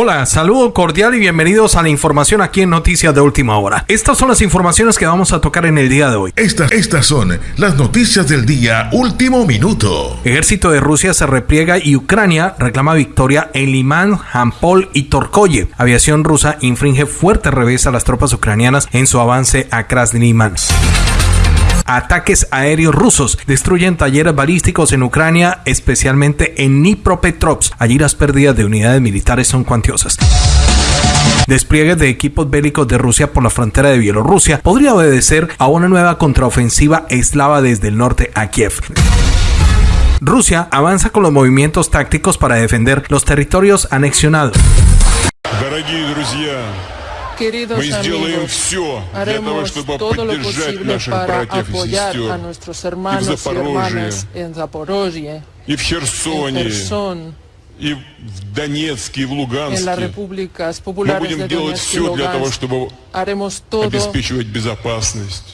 Hola, saludo cordial y bienvenidos a la información aquí en Noticias de Última Hora. Estas son las informaciones que vamos a tocar en el día de hoy. Estas, estas son las noticias del día Último Minuto. Ejército de Rusia se repliega y Ucrania reclama victoria en Limán, Jampol y Torkoye. Aviación rusa infringe fuerte revés a las tropas ucranianas en su avance a Krasny Ataques aéreos rusos destruyen talleres balísticos en Ucrania, especialmente en Dnipropetrovsk. Allí las pérdidas de unidades militares son cuantiosas. Despliegue de equipos bélicos de Rusia por la frontera de Bielorrusia podría obedecer a una nueva contraofensiva eslava desde el norte a Kiev. Rusia avanza con los movimientos tácticos para defender los territorios anexionados. Queridos amigos, haremos todo lo posible para apoyar a nuestros hermanos y hermanas en Zaporozhye, en Kherson, en las repúblicas populares de Donetsk y Lugansk. Haremos todo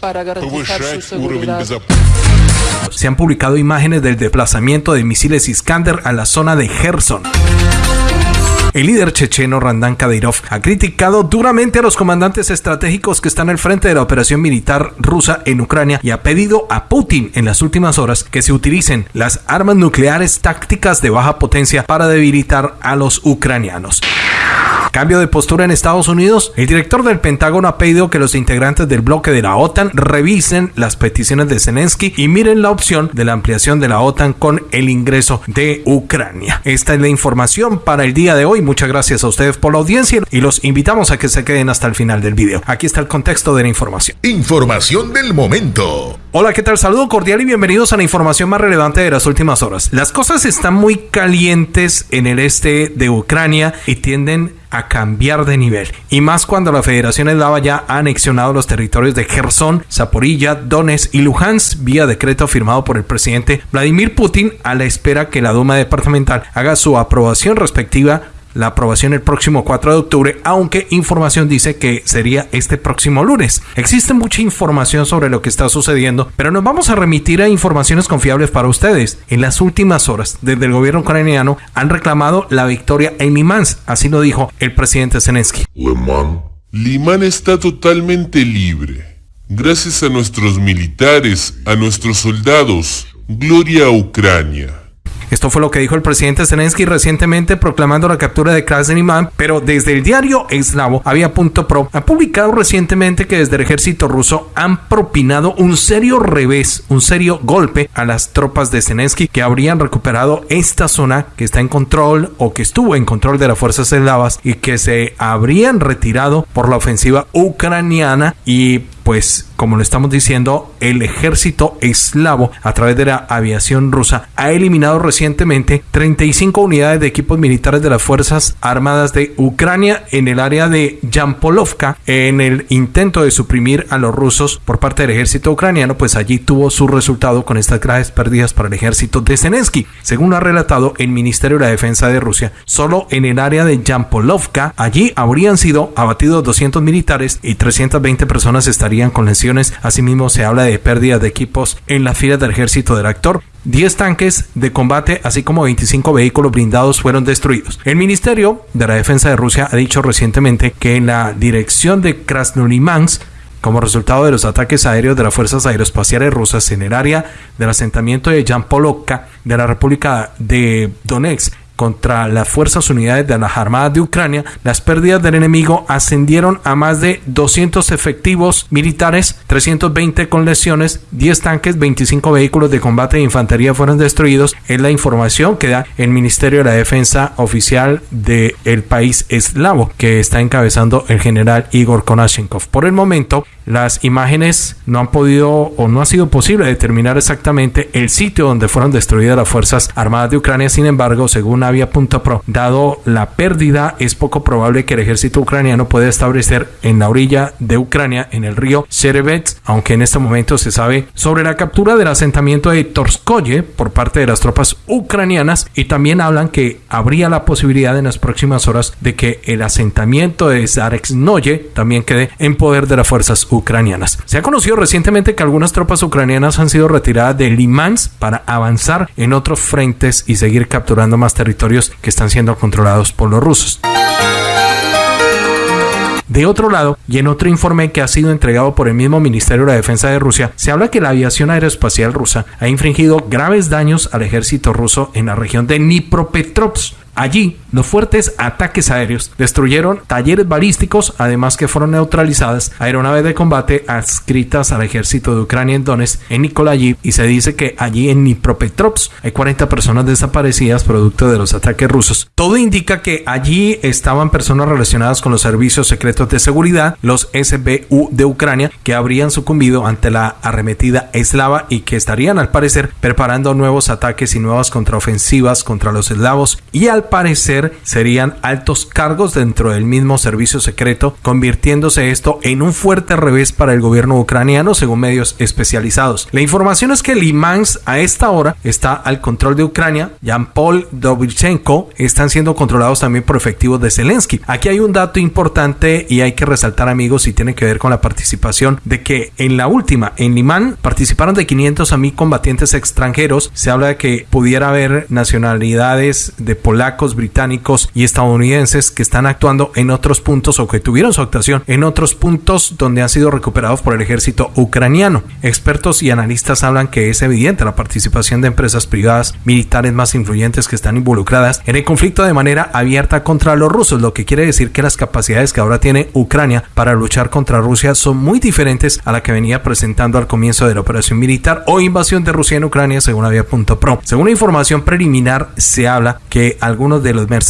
para garantizar su seguridad. Se han publicado imágenes del desplazamiento de misiles Iskander a la zona de Kherson. El líder checheno Randan Kadyrov ha criticado duramente a los comandantes estratégicos que están al frente de la operación militar rusa en Ucrania y ha pedido a Putin en las últimas horas que se utilicen las armas nucleares tácticas de baja potencia para debilitar a los ucranianos. Cambio de postura en Estados Unidos. El director del Pentágono ha pedido que los integrantes del bloque de la OTAN revisen las peticiones de Zelensky y miren la opción de la ampliación de la OTAN con el ingreso de Ucrania. Esta es la información para el día de hoy. Muchas gracias a ustedes por la audiencia y los invitamos a que se queden hasta el final del video. Aquí está el contexto de la información. Información del momento. Hola, ¿qué tal? Saludo cordial y bienvenidos a la información más relevante de las últimas horas. Las cosas están muy calientes en el este de Ucrania y tienden a cambiar de nivel. Y más cuando la Federación Eslava ya ha anexionado los territorios de Kherson, Zaporilla, Donetsk y Luhansk vía decreto firmado por el presidente Vladimir Putin a la espera que la Duma departamental haga su aprobación respectiva la aprobación el próximo 4 de octubre, aunque información dice que sería este próximo lunes. Existe mucha información sobre lo que está sucediendo, pero nos vamos a remitir a informaciones confiables para ustedes. En las últimas horas, desde el gobierno ucraniano han reclamado la victoria en Limán, así lo dijo el presidente Zelensky. Limán está totalmente libre. Gracias a nuestros militares, a nuestros soldados. Gloria a Ucrania. Esto fue lo que dijo el presidente Zelensky recientemente proclamando la captura de Krasny pero desde el diario eslavo Avia.pro ha publicado recientemente que desde el ejército ruso han propinado un serio revés, un serio golpe a las tropas de Zelensky que habrían recuperado esta zona que está en control o que estuvo en control de las fuerzas eslavas y que se habrían retirado por la ofensiva ucraniana y pues como lo estamos diciendo, el ejército eslavo a través de la aviación rusa ha eliminado recientemente 35 unidades de equipos militares de las Fuerzas Armadas de Ucrania en el área de Yampolovka en el intento de suprimir a los rusos por parte del ejército ucraniano, pues allí tuvo su resultado con estas graves pérdidas para el ejército de Zelensky. Según ha relatado el Ministerio de la Defensa de Rusia, solo en el área de Yampolovka, allí habrían sido abatidos 200 militares y 320 personas estarían con lesiones. Asimismo, se habla de pérdida de equipos en la fila del ejército del actor. 10 tanques de combate, así como 25 vehículos blindados fueron destruidos. El Ministerio de la Defensa de Rusia ha dicho recientemente que en la dirección de Krasnolimansk como resultado de los ataques aéreos de las fuerzas aeroespaciales rusas en el área del asentamiento de Yampolovka de la República de Donetsk contra las fuerzas unidades de las armadas de Ucrania, las pérdidas del enemigo ascendieron a más de 200 efectivos militares, 320 con lesiones, 10 tanques, 25 vehículos de combate de infantería fueron destruidos. Es la información que da el Ministerio de la Defensa oficial del país eslavo, que está encabezando el general Igor Konashenkov. Por el momento, las imágenes no han podido o no ha sido posible determinar exactamente el sitio donde fueron destruidas las fuerzas armadas de Ucrania. Sin embargo, según Avia.pro, dado la pérdida, es poco probable que el ejército ucraniano pueda establecer en la orilla de Ucrania, en el río Sherebets, aunque en este momento se sabe sobre la captura del asentamiento de Torskoye por parte de las tropas ucranianas y también hablan que habría la posibilidad en las próximas horas de que el asentamiento de Zarexnoye también quede en poder de las fuerzas ucranianas. Se ha conocido recientemente que algunas tropas ucranianas han sido retiradas de Limansk para avanzar en otros frentes y seguir capturando más territorio territorios que están siendo controlados por los rusos. De otro lado, y en otro informe que ha sido entregado por el mismo Ministerio de la Defensa de Rusia, se habla que la aviación aeroespacial rusa ha infringido graves daños al ejército ruso en la región de Dnipropetrovsk, Allí, los fuertes ataques aéreos destruyeron talleres balísticos, además que fueron neutralizadas aeronaves de combate adscritas al ejército de Ucrania en Donetsk, en Nikolayiv, y se dice que allí en Dnipropetrovsk hay 40 personas desaparecidas producto de los ataques rusos. Todo indica que allí estaban personas relacionadas con los servicios secretos de seguridad, los SBU de Ucrania, que habrían sucumbido ante la arremetida eslava y que estarían al parecer preparando nuevos ataques y nuevas contraofensivas contra los eslavos y al parecer serían altos cargos dentro del mismo servicio secreto, convirtiéndose esto en un fuerte revés para el gobierno ucraniano según medios especializados. La información es que Limans a esta hora está al control de Ucrania, Jan-Paul Dobichenko están siendo controlados también por efectivos de Zelensky. Aquí hay un dato importante y hay que resaltar amigos y tiene que ver con la participación de que en la última, en Limán, participaron de 500 a mí combatientes extranjeros. Se habla de que pudiera haber nacionalidades de polacos británicos y estadounidenses que están actuando en otros puntos o que tuvieron su actuación en otros puntos donde han sido recuperados por el ejército ucraniano. Expertos y analistas hablan que es evidente la participación de empresas privadas militares más influyentes que están involucradas en el conflicto de manera abierta contra los rusos, lo que quiere decir que las capacidades que ahora tiene Ucrania para luchar contra Rusia son muy diferentes a la que venía presentando al comienzo de la operación militar o invasión de Rusia en Ucrania según Avia.pro. Según información preliminar se habla que algunos de los mercenarios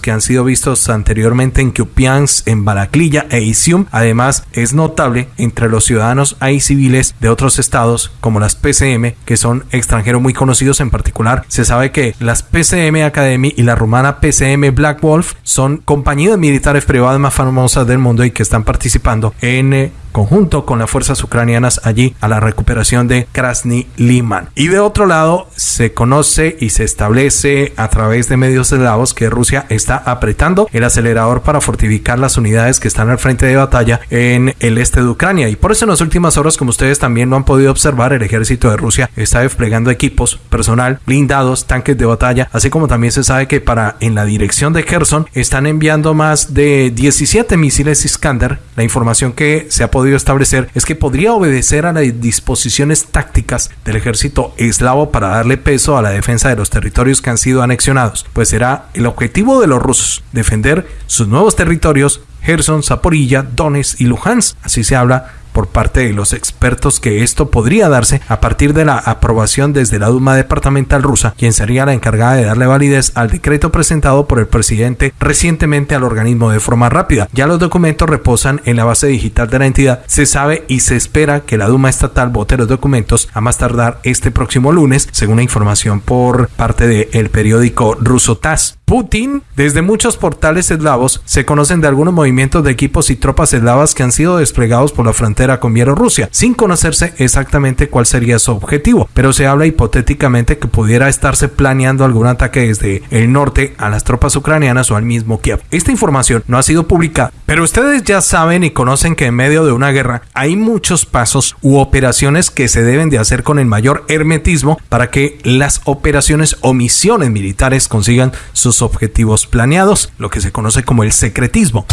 que han sido vistos anteriormente en Kupiansk, en Balaclilla e Isium. Además, es notable entre los ciudadanos hay civiles de otros estados como las PCM, que son extranjeros muy conocidos en particular. Se sabe que las PCM Academy y la rumana PCM Black Wolf son compañías militares privadas más famosas del mundo y que están participando en eh, conjunto con las fuerzas ucranianas allí a la recuperación de Krasny Liman. Y de otro lado, se conoce y se establece a través de medios eslavos que Rusia está apretando el acelerador para fortificar las unidades que están al frente de batalla en el este de Ucrania. Y por eso en las últimas horas, como ustedes también lo han podido observar, el ejército de Rusia está desplegando equipos, personal, blindados, tanques de batalla, así como también se sabe que para en la dirección de Kherson están enviando más de 17 misiles Iskander. La información que se ha podido podido establecer es que podría obedecer a las disposiciones tácticas del ejército eslavo para darle peso a la defensa de los territorios que han sido anexionados, pues será el objetivo de los rusos defender sus nuevos territorios Gerson, Zaporilla, Donetsk y Luhansk. Así se habla por parte de los expertos que esto podría darse a partir de la aprobación desde la Duma departamental rusa, quien sería la encargada de darle validez al decreto presentado por el presidente recientemente al organismo de forma rápida. Ya los documentos reposan en la base digital de la entidad. Se sabe y se espera que la Duma estatal vote los documentos a más tardar este próximo lunes, según la información por parte del periódico ruso TASS. Putin, desde muchos portales eslavos se conocen de algunos movimientos de equipos y tropas eslavas que han sido desplegados por la frontera con Bielorrusia, sin conocerse exactamente cuál sería su objetivo, pero se habla hipotéticamente que pudiera estarse planeando algún ataque desde el norte a las tropas ucranianas o al mismo Kiev. Esta información no ha sido publicada, pero ustedes ya saben y conocen que en medio de una guerra hay muchos pasos u operaciones que se deben de hacer con el mayor hermetismo para que las operaciones o misiones militares consigan sus objetivos planeados, lo que se conoce como el secretismo.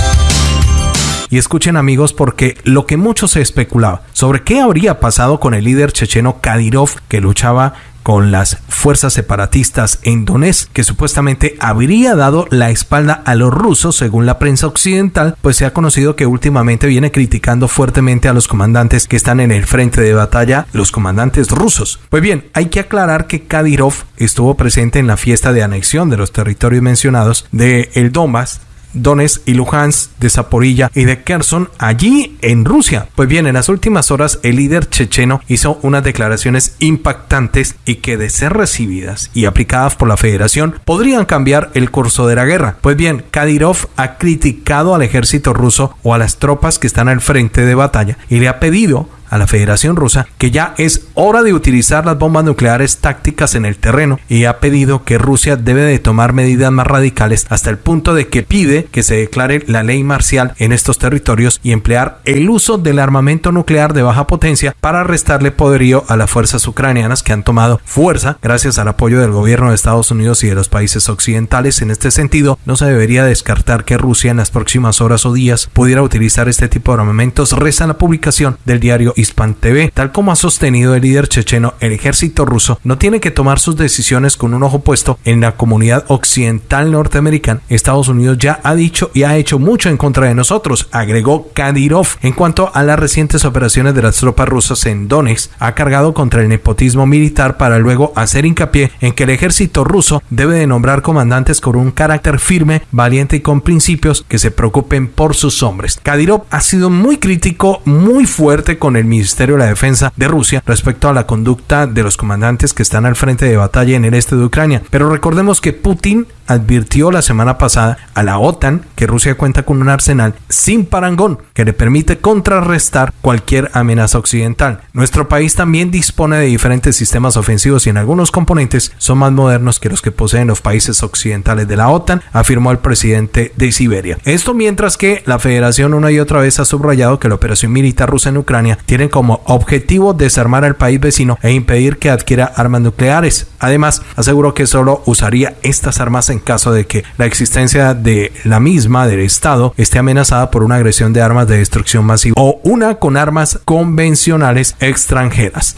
Y escuchen amigos porque lo que mucho se especulaba sobre qué habría pasado con el líder checheno Kadyrov que luchaba con las fuerzas separatistas en Donetsk, que supuestamente habría dado la espalda a los rusos según la prensa occidental, pues se ha conocido que últimamente viene criticando fuertemente a los comandantes que están en el frente de batalla, los comandantes rusos. Pues bien, hay que aclarar que Kadyrov estuvo presente en la fiesta de anexión de los territorios mencionados de el Donbass Donetsk y Luhansk, de Zaporilla y de Kherson allí en Rusia. Pues bien, en las últimas horas el líder checheno hizo unas declaraciones impactantes y que de ser recibidas y aplicadas por la federación podrían cambiar el curso de la guerra. Pues bien, Kadyrov ha criticado al ejército ruso o a las tropas que están al frente de batalla y le ha pedido a la Federación Rusa que ya es hora de utilizar las bombas nucleares tácticas en el terreno y ha pedido que Rusia debe de tomar medidas más radicales hasta el punto de que pide que se declare la ley marcial en estos territorios y emplear el uso del armamento nuclear de baja potencia para restarle poderío a las fuerzas ucranianas que han tomado fuerza gracias al apoyo del gobierno de Estados Unidos y de los países occidentales. En este sentido, no se debería descartar que Rusia en las próximas horas o días pudiera utilizar este tipo de armamentos, reza la publicación del diario Hispan TV. Tal como ha sostenido el líder checheno, el ejército ruso no tiene que tomar sus decisiones con un ojo puesto en la comunidad occidental norteamericana. Estados Unidos ya ha dicho y ha hecho mucho en contra de nosotros, agregó Kadyrov. En cuanto a las recientes operaciones de las tropas rusas en Donetsk, ha cargado contra el nepotismo militar para luego hacer hincapié en que el ejército ruso debe de nombrar comandantes con un carácter firme, valiente y con principios que se preocupen por sus hombres. Kadyrov ha sido muy crítico, muy fuerte con el Ministerio de la Defensa de Rusia respecto a la conducta de los comandantes que están al frente de batalla en el este de Ucrania. Pero recordemos que Putin advirtió la semana pasada a la OTAN que Rusia cuenta con un arsenal sin parangón que le permite contrarrestar cualquier amenaza occidental. Nuestro país también dispone de diferentes sistemas ofensivos y en algunos componentes son más modernos que los que poseen los países occidentales de la OTAN, afirmó el presidente de Siberia. Esto mientras que la federación una y otra vez ha subrayado que la operación militar rusa en Ucrania tiene como objetivo desarmar al país vecino e impedir que adquiera armas nucleares. Además, aseguró que solo usaría estas armas en caso de que la existencia de la misma, del Estado, esté amenazada por una agresión de armas de destrucción masiva o una con armas convencionales extranjeras.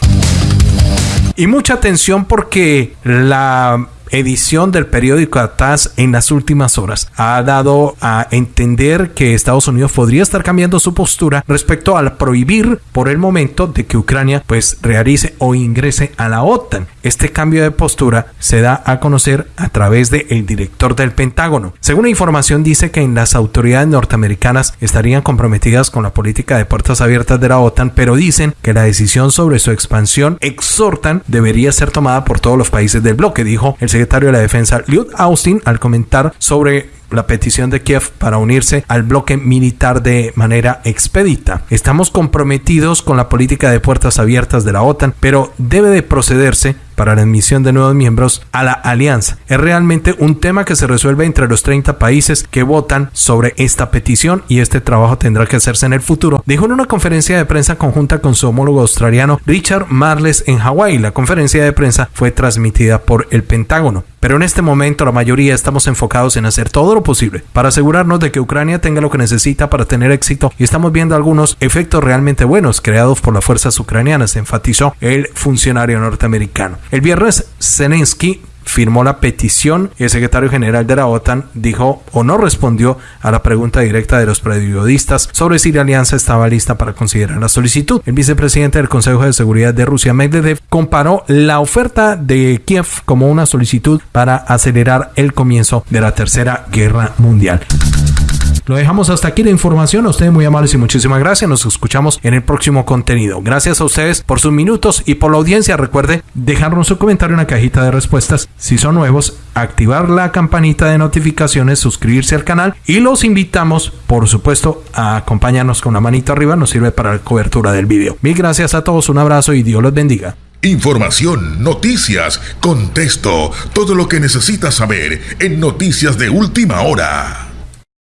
Y mucha atención porque la edición del periódico ATAS en las últimas horas ha dado a entender que Estados Unidos podría estar cambiando su postura respecto al prohibir por el momento de que Ucrania pues realice o ingrese a la OTAN. Este cambio de postura se da a conocer a través del el director del Pentágono. Según la información dice que en las autoridades norteamericanas estarían comprometidas con la política de puertas abiertas de la OTAN, pero dicen que la decisión sobre su expansión exhortan debería ser tomada por todos los países del bloque, dijo el secretario de la Defensa Lloyd Austin al comentar sobre la petición de Kiev para unirse al bloque militar de manera expedita. Estamos comprometidos con la política de puertas abiertas de la OTAN, pero debe de procederse para la admisión de nuevos miembros a la alianza. Es realmente un tema que se resuelve entre los 30 países que votan sobre esta petición y este trabajo tendrá que hacerse en el futuro, dijo en una conferencia de prensa conjunta con su homólogo australiano Richard Marles en Hawái. La conferencia de prensa fue transmitida por el Pentágono. Pero en este momento la mayoría estamos enfocados en hacer todo lo posible para asegurarnos de que Ucrania tenga lo que necesita para tener éxito y estamos viendo algunos efectos realmente buenos creados por las fuerzas ucranianas, enfatizó el funcionario norteamericano. El viernes Zelensky firmó la petición y el secretario general de la OTAN dijo o no respondió a la pregunta directa de los periodistas sobre si la alianza estaba lista para considerar la solicitud. El vicepresidente del Consejo de Seguridad de Rusia, Medvedev, comparó la oferta de Kiev como una solicitud para acelerar el comienzo de la Tercera Guerra Mundial. Lo dejamos hasta aquí la información. A ustedes muy amables y muchísimas gracias. Nos escuchamos en el próximo contenido. Gracias a ustedes por sus minutos y por la audiencia. Recuerde dejarnos su comentario en la cajita de respuestas. Si son nuevos, activar la campanita de notificaciones, suscribirse al canal y los invitamos, por supuesto, a acompañarnos con la manito arriba. Nos sirve para la cobertura del video. Mil gracias a todos. Un abrazo y Dios los bendiga. Información, noticias, contexto, todo lo que necesitas saber en Noticias de Última Hora.